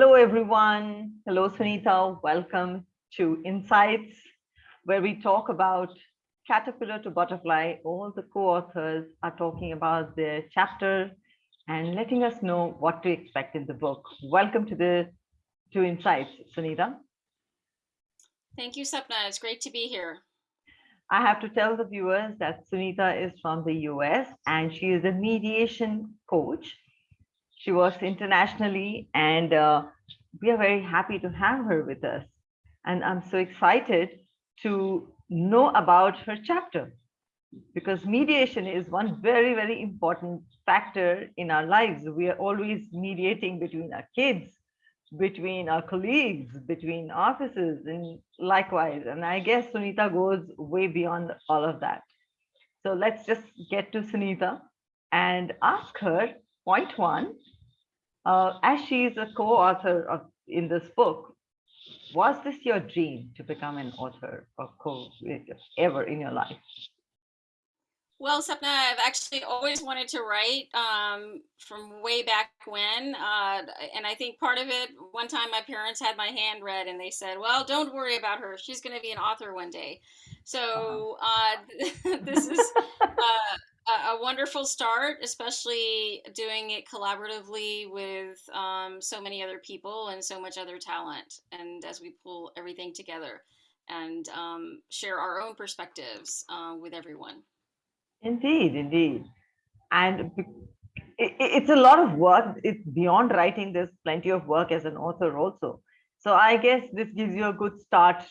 Hello, everyone. Hello, Sunita. Welcome to Insights, where we talk about caterpillar to butterfly. All the co-authors are talking about their chapter and letting us know what to expect in the book. Welcome to the to Insights, Sunita. Thank you, Sapna. It's great to be here. I have to tell the viewers that Sunita is from the US and she is a mediation coach she works internationally and uh, we are very happy to have her with us. And I'm so excited to know about her chapter because mediation is one very, very important factor in our lives. We are always mediating between our kids, between our colleagues, between offices, and likewise. And I guess Sunita goes way beyond all of that. So let's just get to Sunita and ask her point one, uh, as she is a co-author of in this book, was this your dream to become an author or co ever in your life? Well, Sapna, I've actually always wanted to write um, from way back when. Uh, and I think part of it, one time my parents had my hand read and they said, well, don't worry about her. She's going to be an author one day. So uh, this is uh, a, wonderful start, especially doing it collaboratively with um, so many other people and so much other talent. And as we pull everything together and um, share our own perspectives uh, with everyone. Indeed, indeed. And it, it's a lot of work. It's beyond writing. There's plenty of work as an author also. So I guess this gives you a good start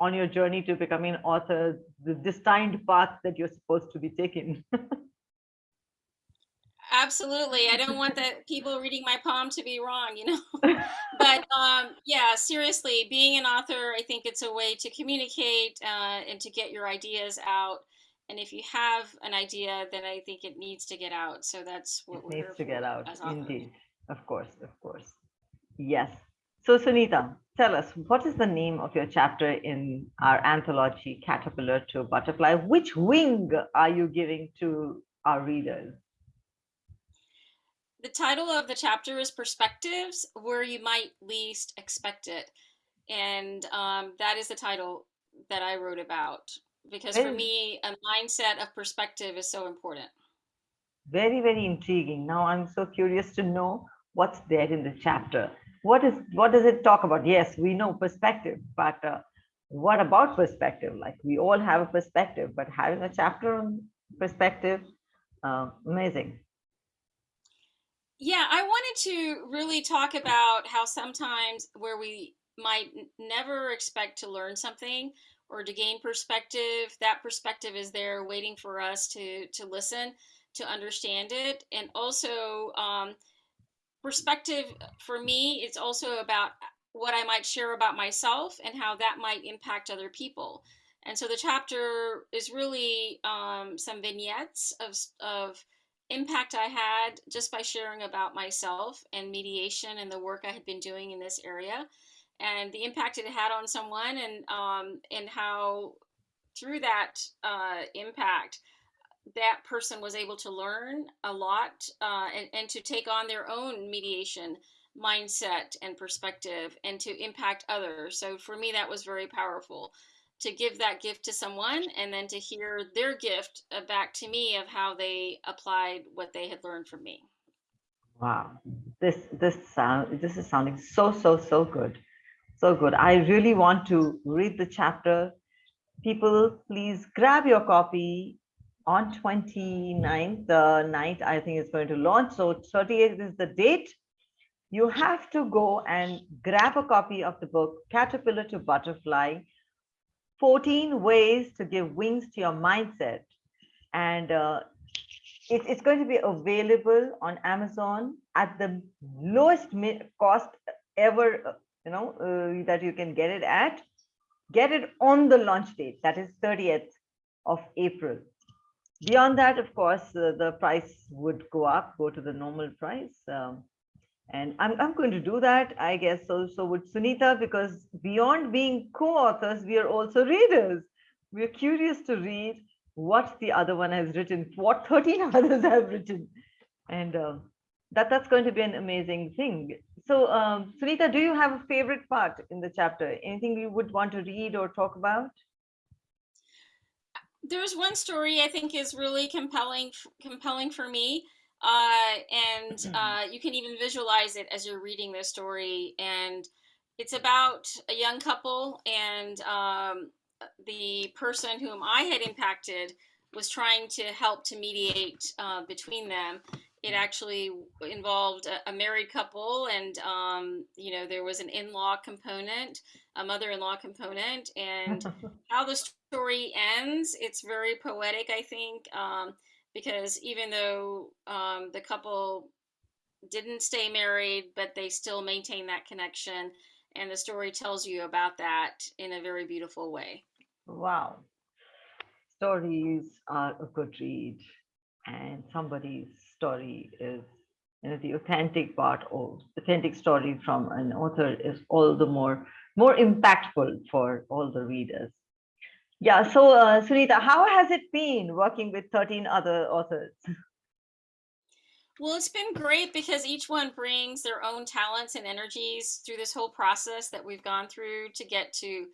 on your journey to becoming an author, the destined path that you're supposed to be taking. Absolutely. I don't want that people reading my poem to be wrong, you know. but um, yeah, seriously, being an author, I think it's a way to communicate uh, and to get your ideas out. And if you have an idea, then I think it needs to get out. So that's what it needs to get out. Indeed, of course, of course. Yes. So Sunita, tell us what is the name of your chapter in our anthology, Caterpillar to Butterfly? Which wing are you giving to our readers? The title of the chapter is Perspectives Where You Might Least Expect It. And um, that is the title that I wrote about because for me, a mindset of perspective is so important. Very, very intriguing. Now I'm so curious to know what's there in the chapter. What is what does it talk about? Yes, we know perspective, but uh, what about perspective? Like we all have a perspective, but having a chapter on perspective, uh, amazing. Yeah, I wanted to really talk about how sometimes where we might never expect to learn something or to gain perspective, that perspective is there waiting for us to to listen, to understand it, and also um, perspective for me, it's also about what I might share about myself and how that might impact other people. And so the chapter is really um, some vignettes of of impact I had just by sharing about myself and mediation and the work I had been doing in this area and the impact it had on someone and um, and how through that uh, impact that person was able to learn a lot uh, and, and to take on their own mediation mindset and perspective and to impact others. So for me that was very powerful to give that gift to someone and then to hear their gift uh, back to me of how they applied what they had learned from me. Wow, this this sound this is sounding so so so good, so good. I really want to read the chapter. People, please grab your copy on 29th, the night I think it's going to launch. So 38th is the date. You have to go and grab a copy of the book Caterpillar to Butterfly 14 ways to give wings to your mindset. And uh, it, it's going to be available on Amazon at the lowest cost ever, uh, you know, uh, that you can get it at. Get it on the launch date, that is 30th of April. Beyond that, of course, uh, the price would go up, go to the normal price. Um, and I'm, I'm going to do that, I guess, so, so with Sunita, because beyond being co-authors, we are also readers. We're curious to read what the other one has written, what 13 others have written. And uh, that that's going to be an amazing thing. So, um, Sunita, do you have a favorite part in the chapter? Anything you would want to read or talk about? There's one story I think is really compelling, compelling for me, uh, and Mm-hmm. uh, you can even visualize it as you're reading this story. And it's about a young couple, and um, the person whom I had impacted was trying to help to mediate uh, between them. It actually involved a, a married couple, and um, you know there was an in-law component, a mother-in-law component, and how the story ends. It's very poetic, I think, um, because even though um, the couple didn't stay married, but they still maintain that connection, and the story tells you about that in a very beautiful way. Wow. Stories are a good read, and somebody's story is, you know, the authentic part or authentic story from an author is all the more more impactful for all the readers. Yeah. So, uh, Sunita, how has it been working with 13 other authors? Well, it's been great because each one brings their own talents and energies through this whole process that we've gone through to get to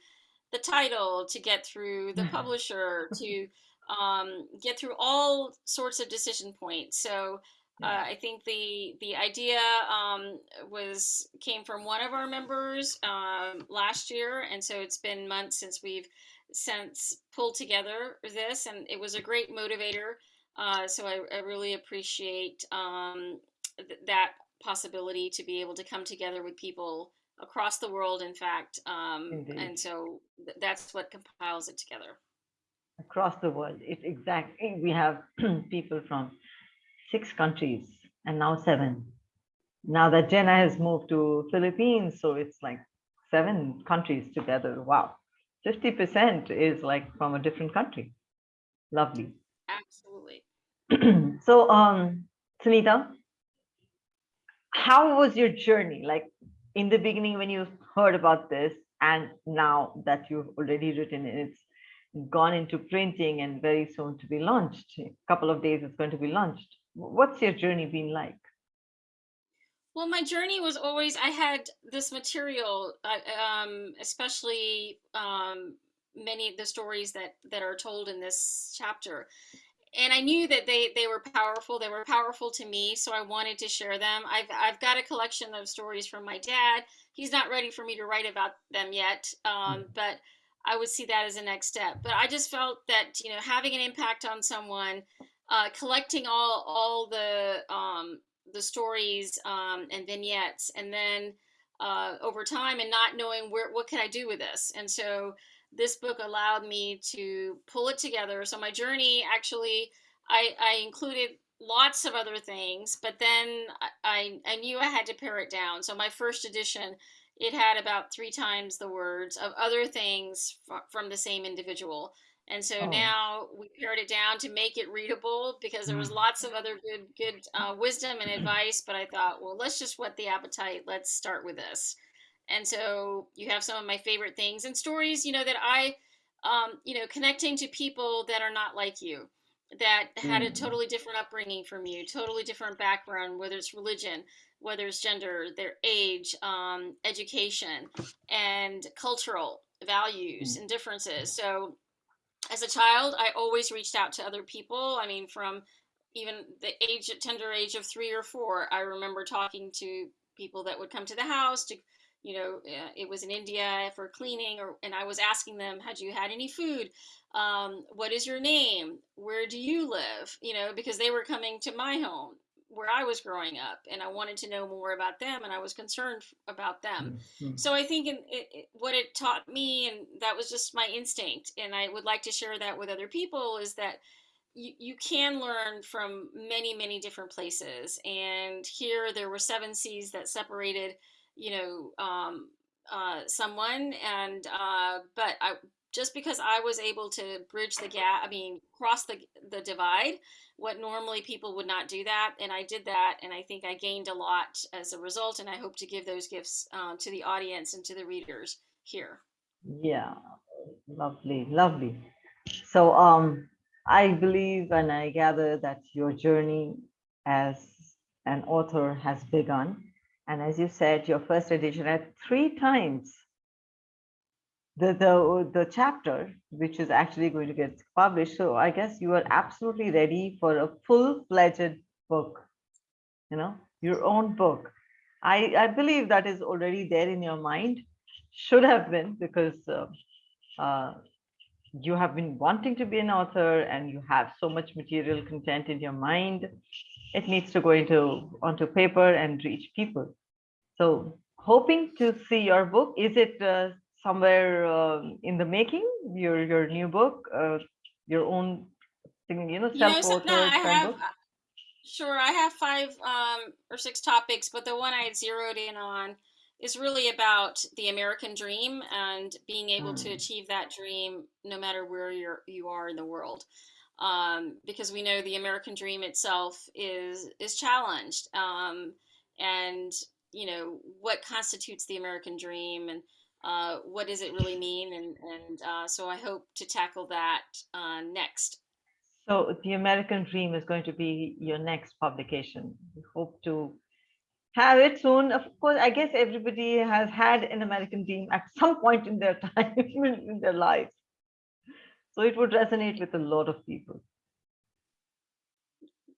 the title, to get through the publisher, to um, get through all sorts of decision points. So uh. I think the the idea um, was came from one of our members um, last year, and so it's been months since we've since pulled together this, and it was a great motivator. Uh, so I, I really appreciate um, th- that possibility to be able to come together with people across the world, in fact. Um, and so th- that's what compiles it together. Across the world. It exactly we have people from six countries and now seven. Now that Jenna has moved to Philippines, so it's like seven countries together. Wow. 50% is like from a different country. Lovely. Absolutely. so um Sunita, how was your journey? Like in the beginning when you heard about this and now that you've already written it, it's gone into printing and very soon to be launched. A couple of days it's going to be launched. What's your journey been like? Well, my journey was always I had this material, um, especially um, many of the stories that that are told in this chapter, and I knew that they they were powerful. They were powerful to me, so I wanted to share them. I've I've got a collection of stories from my dad. He's not ready for me to write about them yet, um, but I would see that as a next step. But I just felt that you know having an impact on someone, uh, collecting all all the um, the stories um, and vignettes, and then uh, over time, and not knowing where what can I do with this, and so this book allowed me to pull it together. So my journey actually, I, I included lots of other things, but then I, I knew I had to pare it down. So my first edition, it had about three times the words of other things from the same individual. And so Oh, now we pared it down to make it readable because there was lots of other good good uh, wisdom and advice. But I thought, well, let's just whet the appetite. Let's start with this. And so you have some of my favorite things and stories, you know, that I, um, you know, connecting to people that are not like you, that had a mm, totally different upbringing from you, totally different background, whether it's religion, whether it's gender, their age, um, education, and cultural values mm, and differences. So as a child, I always reached out to other people. I mean, from even the age, tender age of three or four, I remember talking to people that would come to the house to, you know, uh, it was in India for cleaning, or and I was asking them, had you had any food? Um, what is your name? Where do you live? You know, because they were coming to my home where I was growing up, and I wanted to know more about them, and I was concerned about them. mm, mm. So I think in, it, it, what it taught me, and that was just my instinct, and I would like to share that with other people, is that you, you can learn from many, many different places. And here there were seven seas that separated, you know, um, uh, someone, and uh, but I just because I was able to bridge the gap, I mean, cross the the divide, what normally people would not do that, and I did that, and I think I gained a lot as a result, and I hope to give those gifts uh, to the audience and to the readers here. Yeah, lovely, lovely. So um, I believe and I gather that your journey as an author has begun. And as you said, your first edition had three times the, the, the chapter, which is actually going to get published. So I guess you are absolutely ready for a full-fledged book, you know, your own book. I, I believe that is already there in your mind, should have been because uh, uh, you have been wanting to be an author and you have so much material content in your mind. It needs to go into onto paper and reach people. So hoping to see your book. Is it uh, somewhere um, in the making, your your new book, uh, your own thing, you know, self-authored I kind have, of book? uh, sure, I have five um, or six topics, but the one I had zeroed in on is really about the American dream and being able to Mm, achieve that dream no matter where you're you are in the world. Um, because we know the American dream itself is is challenged. Um, and you know, what constitutes the American dream and uh, what does it really mean? And and uh, so I hope to tackle that uh, next. So the American Dream is going to be your next publication. We hope to have it soon. Of course, I guess everybody has had an American Dream at some point in their time in their life. So it would resonate with a lot of people.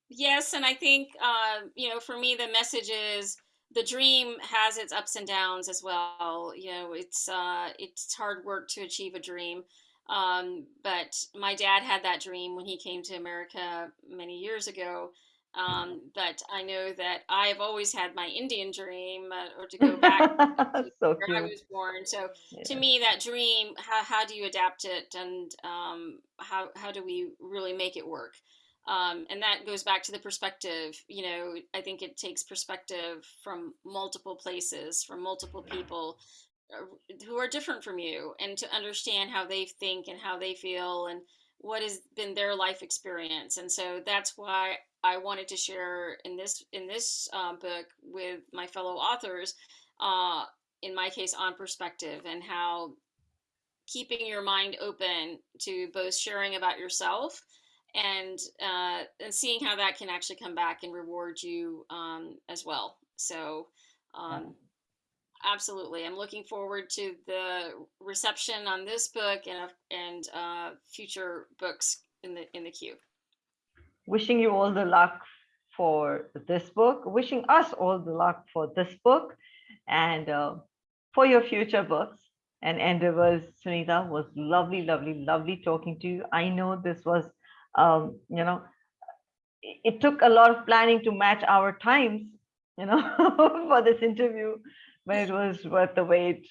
Yes, and I think uh, you know, for me, the message is the dream has its ups and downs as well. You know, it's uh, it's hard work to achieve a dream. Um, but my dad had that dream when he came to America many years ago. Um, but I know that I have always had my Indian dream, uh, or to go back to So where I was born. So to me, that dream, how, how do you adapt it, and um, how how do we really make it work? Um, and that goes back to the perspective. You know, I think it takes perspective from multiple places, from multiple people uh, who are different from you, and to understand how they think and how they feel and what has been their life experience. And so that's why I wanted to share in this in this uh, book with my fellow authors. Uh, in my case, on perspective and how keeping your mind open to both sharing about yourself and uh, and seeing how that can actually come back and reward you um, as well. So um, absolutely, I'm looking forward to the reception on this book and and uh, future books in the in the queue. Wishing you all the luck for this book, wishing us all the luck for this book and uh, for your future books and endeavors. Sunita was lovely, lovely, lovely talking to you. I know this was, um, you know, it took a lot of planning to match our times, you know, for this interview, but it was worth the wait.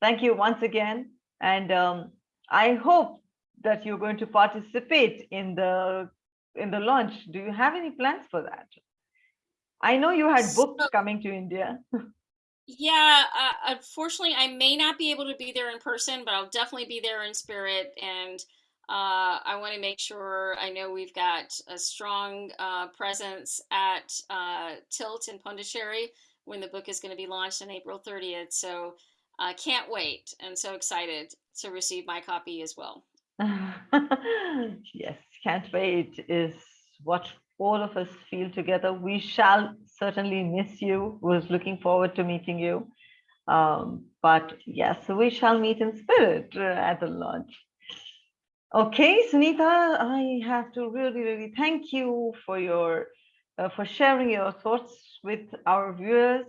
Thank you once again. And um, I hope that you're going to participate in the in the launch. Do you have any plans for that? I know you had So coming to India. yeah, uh, unfortunately, I may not be able to be there in person, but I'll definitely be there in spirit. And uh, I want to make sure I know we've got a strong uh, presence at uh, Tilt in Pondicherry when the book is going to be launched on April 30th. So I can't wait and so excited to receive my copy as well. Yes, can't wait is what all of us feel together. We shall certainly miss you. Was looking forward to meeting you. Um, but yes, we shall meet in spirit uh, at the launch. Okay, Sunita, I have to really, really thank you for your uh, for sharing your thoughts with our viewers,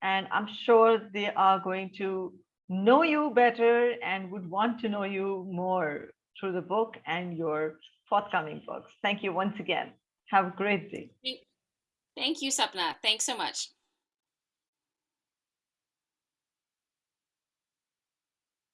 and I'm sure they are going to know you better and would want to know you more through the book and your forthcoming books. Thank you once again. Have a great day. Thank you, Sapna. Thanks so much.